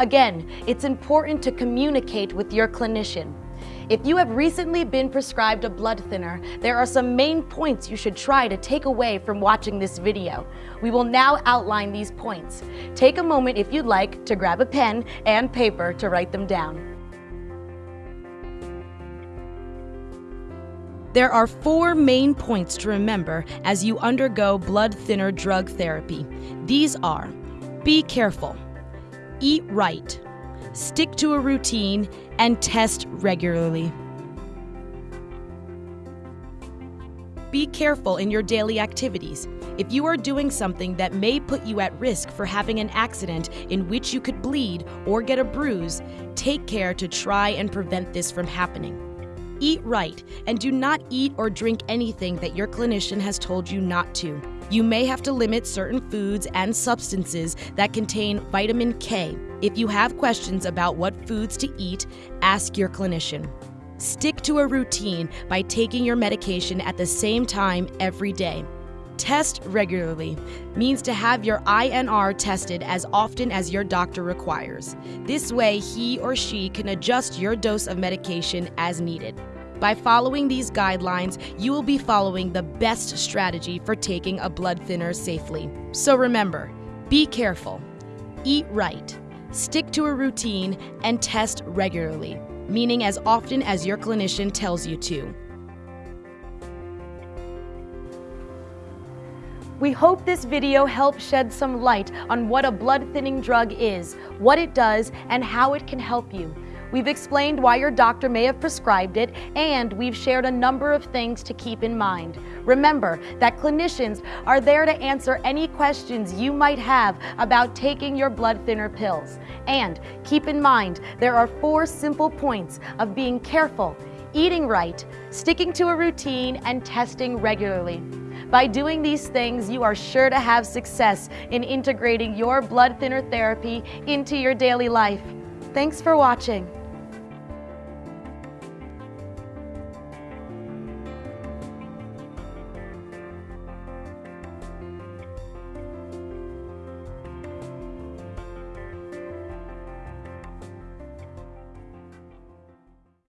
Again, it's important to communicate with your clinician. If you have recently been prescribed a blood thinner, there are some main points you should try to take away from watching this video. We will now outline these points. Take a moment if you'd like to grab a pen and paper to write them down. There are four main points to remember as you undergo blood thinner drug therapy. These are be careful, eat right, stick to a routine, and test regularly. Be careful in your daily activities. If you are doing something that may put you at risk for having an accident in which you could bleed or get a bruise, take care to try and prevent this from happening. Eat right and do not eat or drink anything that your clinician has told you not to. You may have to limit certain foods and substances that contain vitamin K. If you have questions about what foods to eat, ask your clinician. Stick to a routine by taking your medication at the same time every day. Test regularly means to have your INR tested as often as your doctor requires. This way, he or she can adjust your dose of medication as needed. By following these guidelines, you will be following the best strategy for taking a blood thinner safely. So remember, be careful, eat right, stick to a routine, and test regularly, meaning as often as your clinician tells you to. We hope this video helped shed some light on what a blood thinning drug is, what it does, and how it can help you. We've explained why your doctor may have prescribed it, and we've shared a number of things to keep in mind. Remember that clinicians are there to answer any questions you might have about taking your blood thinner pills. And keep in mind, there are four simple points of being careful, eating right, sticking to a routine, and testing regularly. By doing these things, you are sure to have success in integrating your blood thinner therapy into your daily life. Thanks for watching.